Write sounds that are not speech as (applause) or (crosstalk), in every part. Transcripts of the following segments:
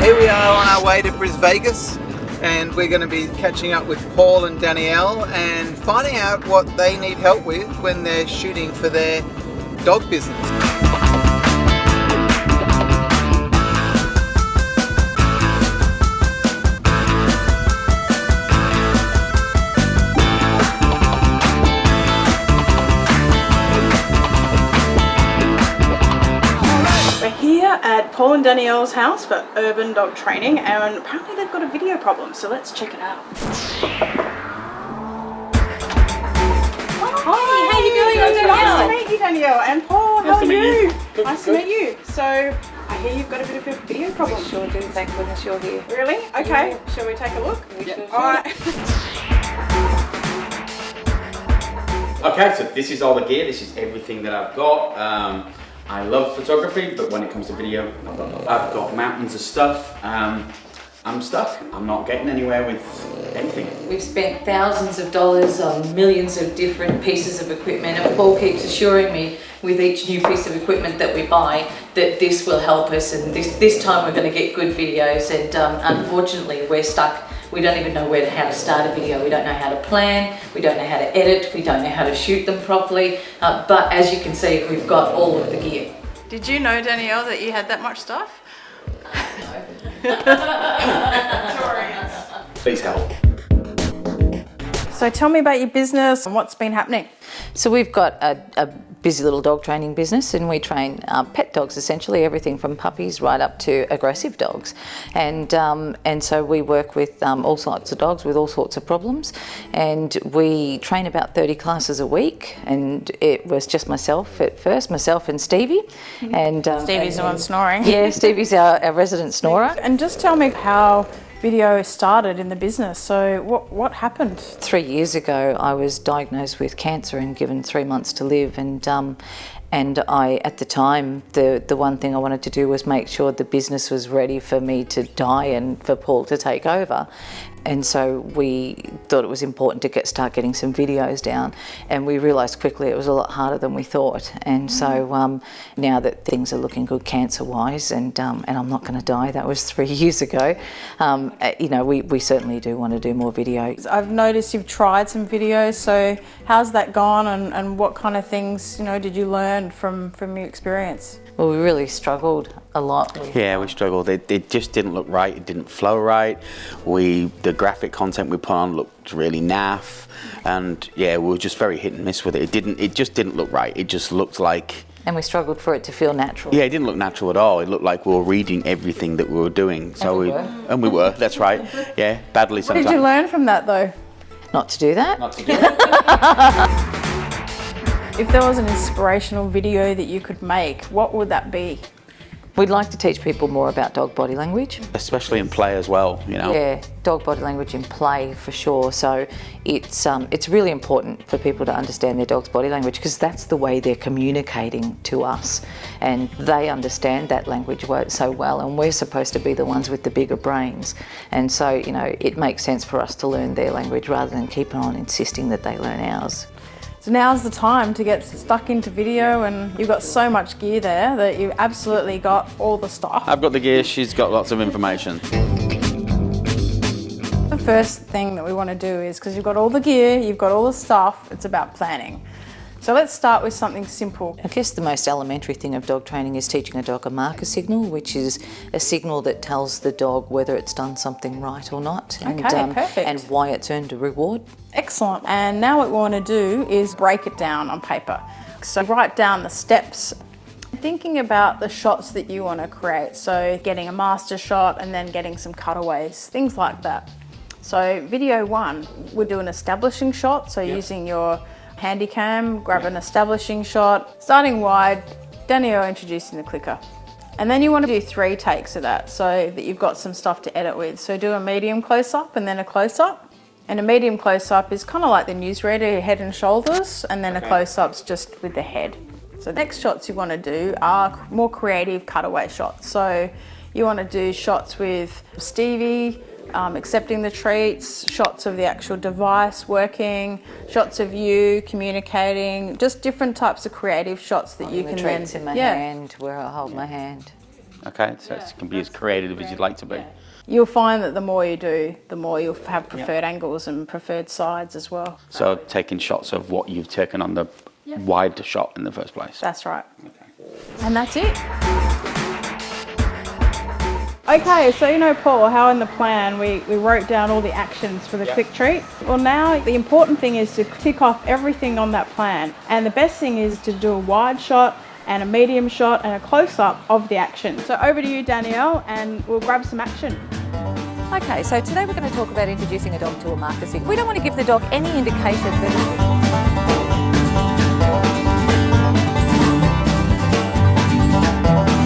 Here we are on our way to Bris Vegas and we're going to be catching up with Paul and Danielle and finding out what they need help with when they're shooting for their dog business. Paul and Danielle's house for urban dog training and apparently they've got a video problem so let's check it out. Hi, how you going? I'm Nice to meet you Danielle and Paul, how are you? Nice to meet you. So I hear you've got a bit of a video problem. Sure do, thank goodness you're here. Really? Okay, shall we take a look? Yeah. Alright. Okay, so this is all the gear, this is everything that I've got. Um, I love photography, but when it comes to video, I've got, mountains of stuff. Um, I'm stuck, I'm not getting anywhere with anything. We've spent thousands of dollars on millions of different pieces of equipment and Paul keeps assuring me with each new piece of equipment that we buy that this will help us and this, this time we're going to get good videos and um, unfortunately we're stuck. We don't even know where to, how to start a video. We don't know how to plan, we don't know how to edit, we don't know how to shoot them properly. Uh, but as you can see, we've got all of the gear. Did you know Danielle that you had that much stuff? (laughs) Please help. So tell me about your business and what's been happening. So we've got a, a busy little dog training business and we train uh, pet dogs essentially, everything from puppies right up to aggressive dogs. And, um, and so we work with um, all sorts of dogs with all sorts of problems and we train about 30 classes a week and it was just myself at first, myself and Stevie. And um, Stevie's the one snoring. Yeah, Stevie's our, our resident snorer. And just tell me how video started in the business. So what, what happened? Three years ago, I was diagnosed with cancer and given three months to live. And um, and I, at the time, the the one thing I wanted to do was make sure the business was ready for me to die and for Paul to take over. And so we thought it was important to get start getting some videos down, and we realised quickly it was a lot harder than we thought. And so um, now that things are looking good cancer-wise, and um, and I'm not going to die, that was (laughs) three years ago. Um, uh, you know, we we certainly do want to do more videos. I've noticed you've tried some videos. So how's that gone, and, and what kind of things you know did you learn from from your experience? Well, we really struggled a lot. With, Yeah, we struggled. It, it just didn't look right. It didn't flow right. We the graphic content we put on looked really naff, and yeah, we were just very hit and miss with it. It didn't. It just didn't look right. It just looked like and we struggled for it to feel natural. yeah, it didn't look natural at all. It looked like we were reading everything that we were doing. So we we were. and we were. That's right. Yeah, badly What sometimes. did you learn from that though? Not to do that. Not to do it. (laughs) If there was an inspirational video that you could make, what would that be? We'd like to teach people more about dog body language. Especially in play as well. You know. Yeah, dog body language in play for sure. So it's um, it's really important for people to understand their dog's body language because that's the way they're communicating to us, and they understand that language so well. And we're supposed to be the ones with the bigger brains, and so you know it makes sense for us to learn their language rather than keep on insisting that they learn ours. So now's the time to get stuck into video, and you've got so much gear there that you've absolutely got all the stuff. I've got the gear. She's got lots of information. The first thing that we want to do is because you've got all the gear, you've got all the stuff, it's about planning. So let's start with something simple. I guess the most elementary thing of dog training is teaching a dog a marker signal, which is a signal that tells the dog whether it's done something right or not, and, Okay, um, perfect. and why it's earned a reward. Excellent. And now what we want to do is break it down on paper. So write down the steps. Thinking about the shots that you want to create. So getting a master shot and then getting some cutaways, things like that. So video one, we'll do an establishing shot. So using your handy cam, grab an establishing shot, starting wide, Danielle introducing the clicker. And then you want to do three takes of that so that you've got some stuff to edit with. So do a medium close up and then a close up. And a medium close up is kind of like the newsreader, head and shoulders, and then a close up's just with the head. So the next shots you want to do are more creative cutaway shots. So you want to do shots with Stevie, um, accepting the treats, shots of the actual device working, shots of you communicating, just different types of creative shots that you the can treats then in my yeah. hand, where I hold my hand. Okay, so it can be as creative as you'd like to be. You'll find that the more you do, the more you'll have preferred angles and preferred sides as well. So taking shots of what you've taken on the wide shot in the first place. That's right. And that's it. Okay, so you know, Paul, how in the plan we, we wrote down all the actions for the quick treat. Well, now the important thing is to tick off everything on that plan. And the best thing is to do a wide shot and a medium shot and a close up of the action. So over to you, Danielle, and we'll grab some action. Okay, so today we're going to talk about introducing a dog to a marketing. We don't want to give the dog any indication that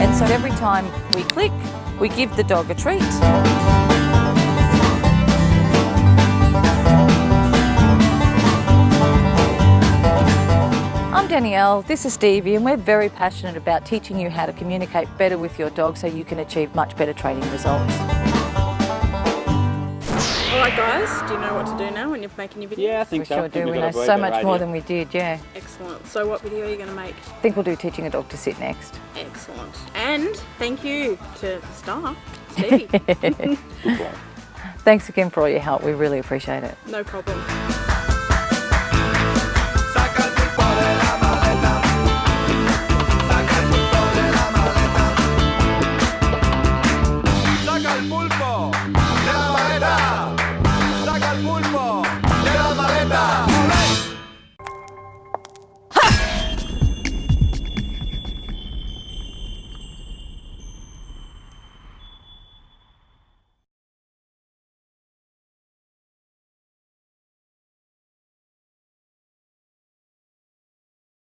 And so every time we click, we give the dog a treat. I'm Danielle, this is Stevie, and we're very passionate about teaching you how to communicate better with your dog so you can achieve much better training results. All right, guys, do you know what to do now when you're making your video? Yeah, I think We so. sure do. we've We know so good much more than we did, yeah. Excellent. So what video are you going to make? I think we'll do teaching a dog to sit next. Excellent. And thank you to the star, (laughs) Stevie. Thanks again for all your help. We really appreciate it. no problem.